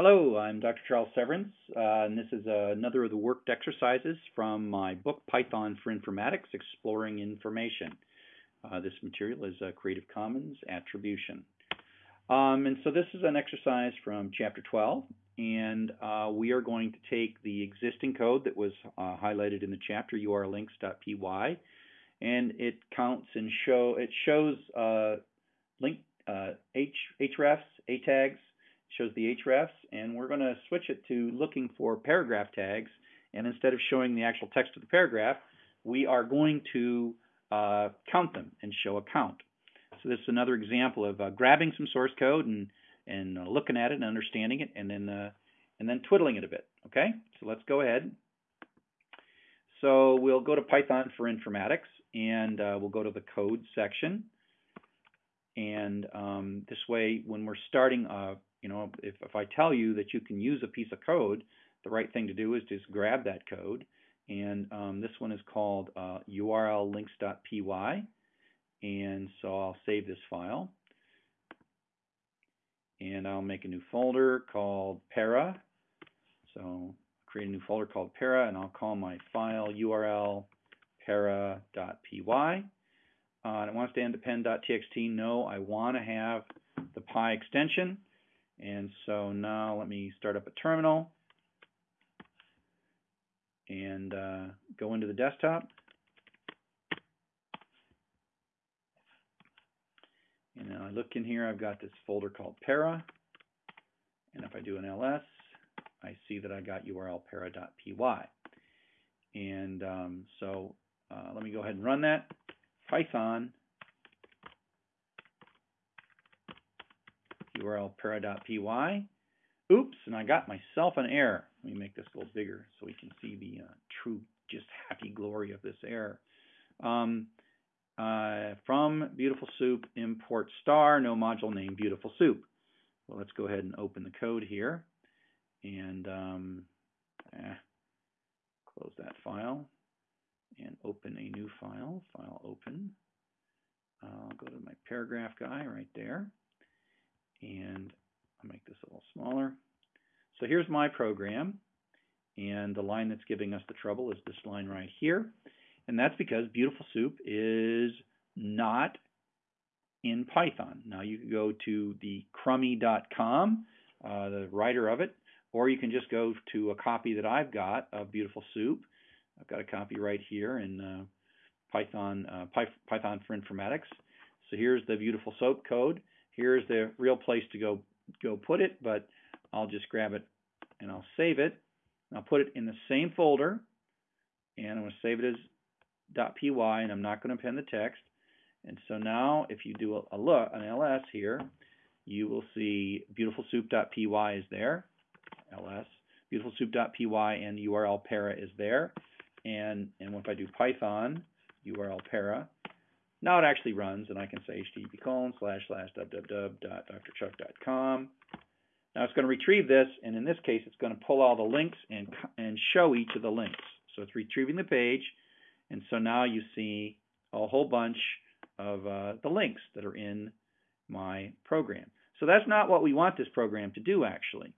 Hello, I'm Dr. Charles Severance, uh, and this is uh, another of the worked exercises from my book Python for Informatics Exploring Information. Uh, this material is uh, Creative Commons Attribution. Um, and so this is an exercise from Chapter 12, and uh, we are going to take the existing code that was uh, highlighted in the chapter urllinks.py, and it counts and show it shows link h hrefs, a tags, shows the hrefs, and we're going to switch it to looking for paragraph tags. And instead of showing the actual text of the paragraph, we are going to uh, count them and show a count. So this is another example of uh, grabbing some source code and and uh, looking at it and understanding it, and then uh, and then twiddling it a bit. Okay, so let's go ahead. So we'll go to Python for Informatics, and uh, we'll go to the code section. And um, this way, when we're starting a you know, if, if I tell you that you can use a piece of code, the right thing to do is just grab that code. And um, this one is called uh, urllinks.py. And so I'll save this file. And I'll make a new folder called para. So create a new folder called para, and I'll call my file url para.py. Uh, and it wants to end append.txt. No, I want to have the py extension. And so now let me start up a terminal and uh, go into the desktop. And now I look in here, I've got this folder called para. And if I do an ls, I see that I got url para.py. And um, so uh, let me go ahead and run that. Python url para.py. Oops, and I got myself an error. Let me make this a little bigger so we can see the uh, true, just happy glory of this error. Um, uh, from Beautiful Soup, import star, no module name Beautiful Soup. Well, let's go ahead and open the code here. And um, eh, close that file and open a new file. File open. I'll go to my paragraph guy right there and I'll make this a little smaller. So here's my program, and the line that's giving us the trouble is this line right here, and that's because Beautiful Soup is not in Python. Now you can go to the crummy.com, uh, the writer of it, or you can just go to a copy that I've got of Beautiful Soup. I've got a copy right here in uh, Python, uh, Python for Informatics. So here's the Beautiful Soup code here's the real place to go go put it, but I'll just grab it and I'll save it. I'll put it in the same folder, and I'm going to save it as .py, and I'm not going to append the text. And so now, if you do a, look, an ls here, you will see beautifulsoup.py is there, ls, beautifulsoup.py, and url para is there. And, and if I do python url para, now it actually runs, and I can say http colon slash slash www.drchuck.com. Now it's going to retrieve this, and in this case, it's going to pull all the links and and show each of the links. So it's retrieving the page, and so now you see a whole bunch of uh, the links that are in my program. So that's not what we want this program to do, actually.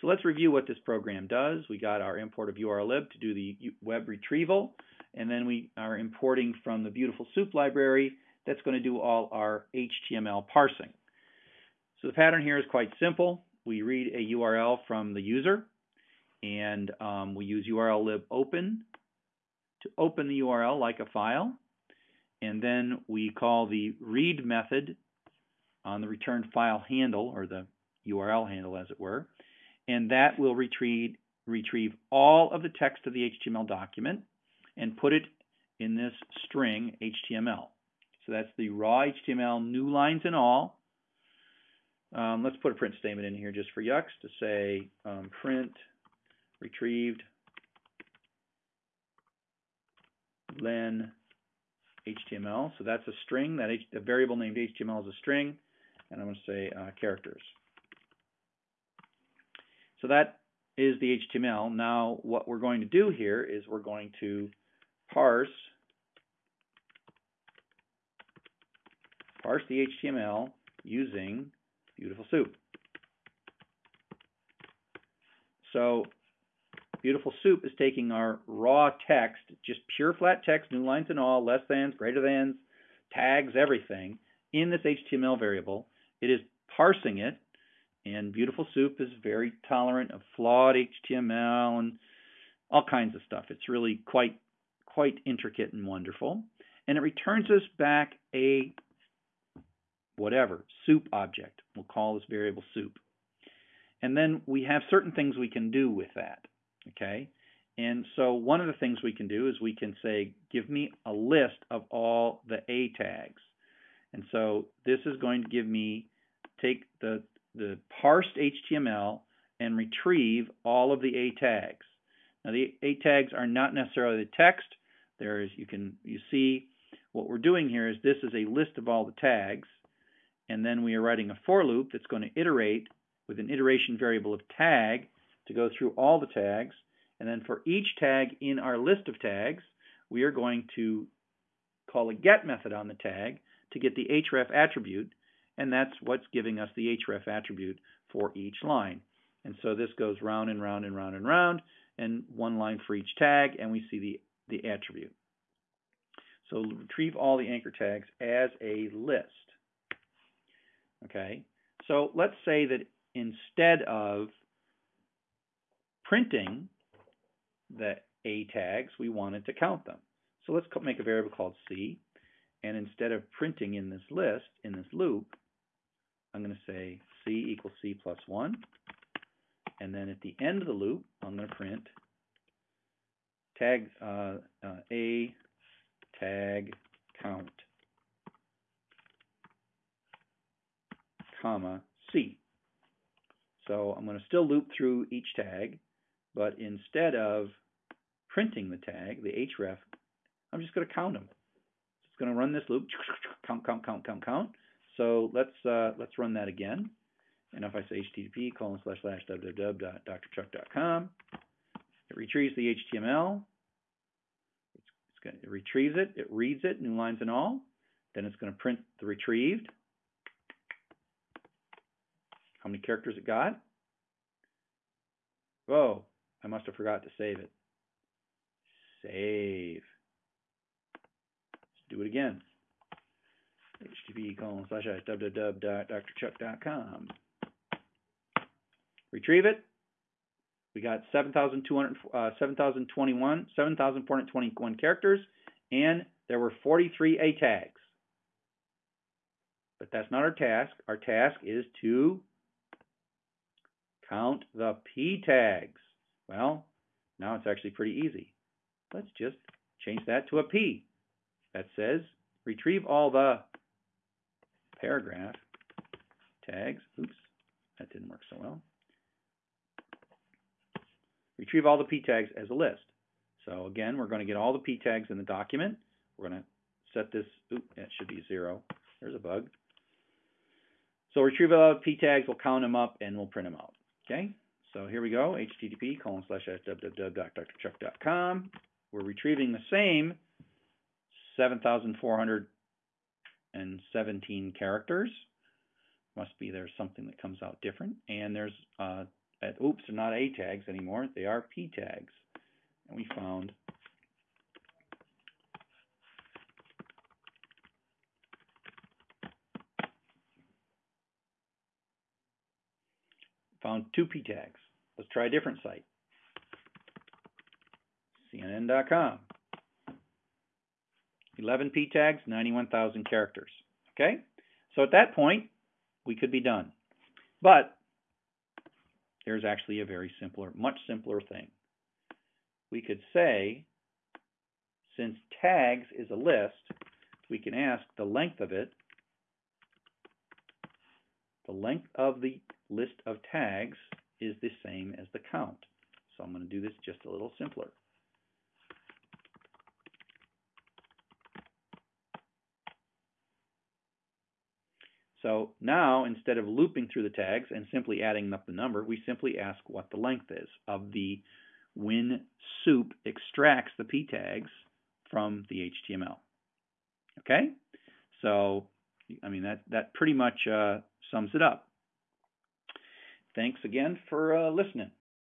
So let's review what this program does. We got our import of urllib to do the web retrieval and then we are importing from the Beautiful Soup library that's going to do all our HTML parsing. So the pattern here is quite simple. We read a URL from the user, and um, we use urllib open to open the URL like a file, and then we call the read method on the return file handle, or the URL handle as it were, and that will retrieve, retrieve all of the text of the HTML document and put it in this string HTML. So that's the raw HTML, new lines and all. Um, let's put a print statement in here just for yucks to say um, print retrieved len HTML. So that's a string. That H the variable named HTML is a string, and I'm going to say uh, characters. So that is the HTML. Now what we're going to do here is we're going to parse parse the HTML using Beautiful Soup. So Beautiful Soup is taking our raw text, just pure flat text, new lines and all, less than, greater than, tags, everything, in this HTML variable. It is parsing it, and Beautiful Soup is very tolerant of flawed HTML and all kinds of stuff. It's really quite quite intricate and wonderful. And it returns us back a whatever, soup object. We'll call this variable soup. And then we have certain things we can do with that. Okay? And so one of the things we can do is we can say, give me a list of all the A tags. And so this is going to give me, take the, the parsed HTML and retrieve all of the A tags. Now the A tags are not necessarily the text. There is, you can, you see what we're doing here is this is a list of all the tags. And then we are writing a for loop that's going to iterate with an iteration variable of tag to go through all the tags. And then for each tag in our list of tags, we are going to call a get method on the tag to get the href attribute, and that's what's giving us the href attribute for each line. And so this goes round and round and round and round, and one line for each tag, and we see the, the attribute. So retrieve all the anchor tags as a list. Okay, so let's say that instead of printing the A tags, we wanted to count them. So let's make a variable called C, and instead of printing in this list, in this loop, I'm going to say C equals C plus 1, and then at the end of the loop, I'm going to print tag uh, uh, A tag count, comma C. So I'm going to still loop through each tag, but instead of printing the tag, the href, I'm just going to count them. It's going to run this loop, count, count, count, count, count. So let's uh, let's run that again. And if I say http colon slash slash www.drchuck.com, it retrieves the HTML. It's, going to, it retrieves it, it reads it, new lines and all. Then it's going to print the retrieved. How many characters it got? Whoa, I must have forgot to save it. Save. Let's do it again. http colon slash www.drchuck.com. Retrieve it. We got 7,200, uh, 7,021, 7,421 characters, and there were 43 A tags. But that's not our task. Our task is to count the P tags. Well, now it's actually pretty easy. Let's just change that to a P. That says retrieve all the paragraph tags. Oops, that didn't work so well. Retrieve all the P tags as a list. So again, we're going to get all the P tags in the document. We're going to set this, oop, that should be zero. There's a bug. So retrieve all the P tags, we'll count them up, and we'll print them out. Okay, so here we go, http colon slash www.drchuck.com. We're retrieving the same 7,417 characters. Must be there's something that comes out different. And there's, uh, at, oops, they're not A tags anymore. They are P tags. And we found Found two P tags. Let's try a different site. CNN.com. 11 P tags, 91,000 characters. Okay? So at that point, we could be done. But there's actually a very simpler, much simpler thing. We could say, since tags is a list, we can ask the length of it, the length of the list of tags is the same as the count. So I'm going to do this just a little simpler. So now, instead of looping through the tags and simply adding up the number, we simply ask what the length is of the when soup extracts the p tags from the HTML. Okay? So, I mean, that, that pretty much uh, sums it up. Thanks again for uh, listening.